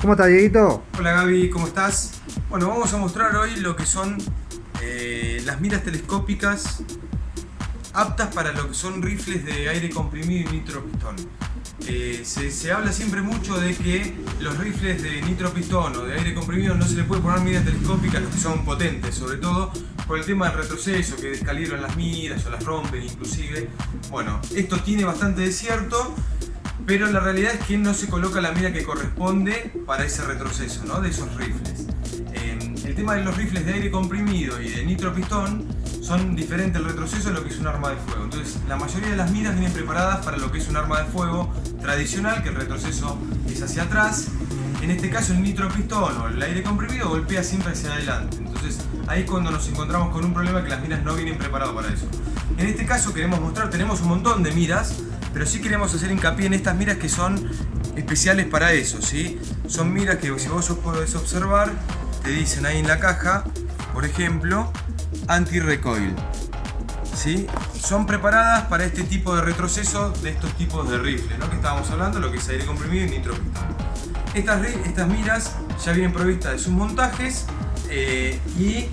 ¿Cómo estás, Dieguito? Hola Gaby, ¿cómo estás? Bueno, vamos a mostrar hoy lo que son eh, las miras telescópicas aptas para lo que son rifles de aire comprimido y nitropistón. Eh, se, se, habla siempre mucho de que los rifles de nitropistón o de aire comprimido no se le puede poner miras telescópicas, los que son potentes, sobre todo por el tema del retroceso, que descalibran las miras o las rompen inclusive. Bueno, esto tiene bastante desierto, pero la realidad es que no se coloca la mira que corresponde para ese retroceso ¿no? de esos rifles. El tema de los rifles de aire comprimido y de nitropistón son diferentes el retroceso a lo que es un arma de fuego. Entonces, la mayoría de las miras vienen preparadas para lo que es un arma de fuego tradicional, que el retroceso es hacia atrás. En este caso, el nitropistón o el aire comprimido golpea siempre hacia adelante. Entonces, ahí es cuando nos encontramos con un problema que las miras no vienen preparadas para eso. En este caso, queremos mostrar, tenemos un montón de miras, pero sí queremos hacer hincapié en estas miras que son especiales para eso, ¿sí? Son miras que si vos podés observar, te dicen ahí en la caja, por ejemplo, anti-recoil. ¿Sí? Son preparadas para este tipo de retroceso de estos tipos de rifles, ¿no? que estábamos hablando, lo que es aire comprimido y nitropistón. Estas, estas miras ya vienen provistas de sus montajes eh, y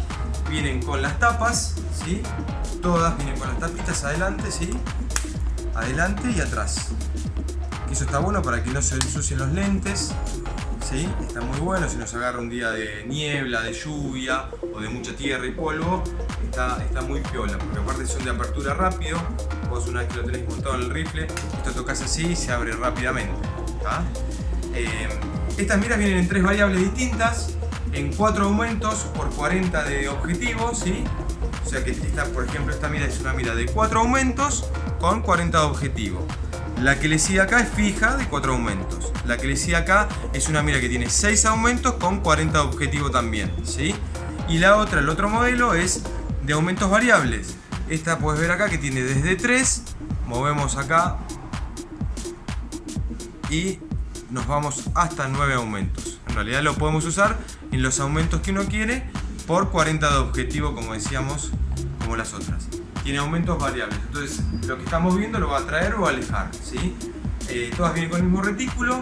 vienen con las tapas, ¿sí? todas vienen con las tapitas adelante, ¿sí? Adelante y atrás. Eso está bueno para que no se ensucien los lentes, ¿sí? Está muy bueno si nos agarra un día de niebla, de lluvia o de mucha tierra y polvo, está, está muy piola, porque aparte son de apertura rápido, vos una vez que lo tenés montado en el rifle, esto tocas así y se abre rápidamente. Eh, estas miras vienen en tres variables distintas, en cuatro aumentos por 40 de objetivos, ¿sí? O sea que por ejemplo, esta mira es una mira de cuatro aumentos con 40 de objetivo. La que le sigue acá es fija de 4 aumentos. La que le sigue acá es una mira que tiene 6 aumentos con 40 de objetivo también. ¿sí? Y la otra, el otro modelo es de aumentos variables. Esta puedes ver acá que tiene desde 3, movemos acá y nos vamos hasta 9 aumentos. En realidad lo podemos usar en los aumentos que uno quiere por 40 de objetivo como decíamos como las otras tiene aumentos variables. Entonces, lo que estamos viendo lo va a traer o alejar. ¿sí? Eh, todas vienen con el mismo retículo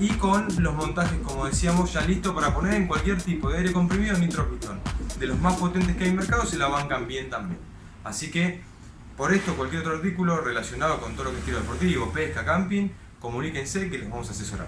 y con los montajes, como decíamos, ya listo para poner en cualquier tipo de aire comprimido o nitropistón. De los más potentes que hay en mercado se la bancan bien también. Así que, por esto, cualquier otro artículo relacionado con todo lo que es tiro deportivo, pesca, camping, comuníquense que les vamos a asesorar.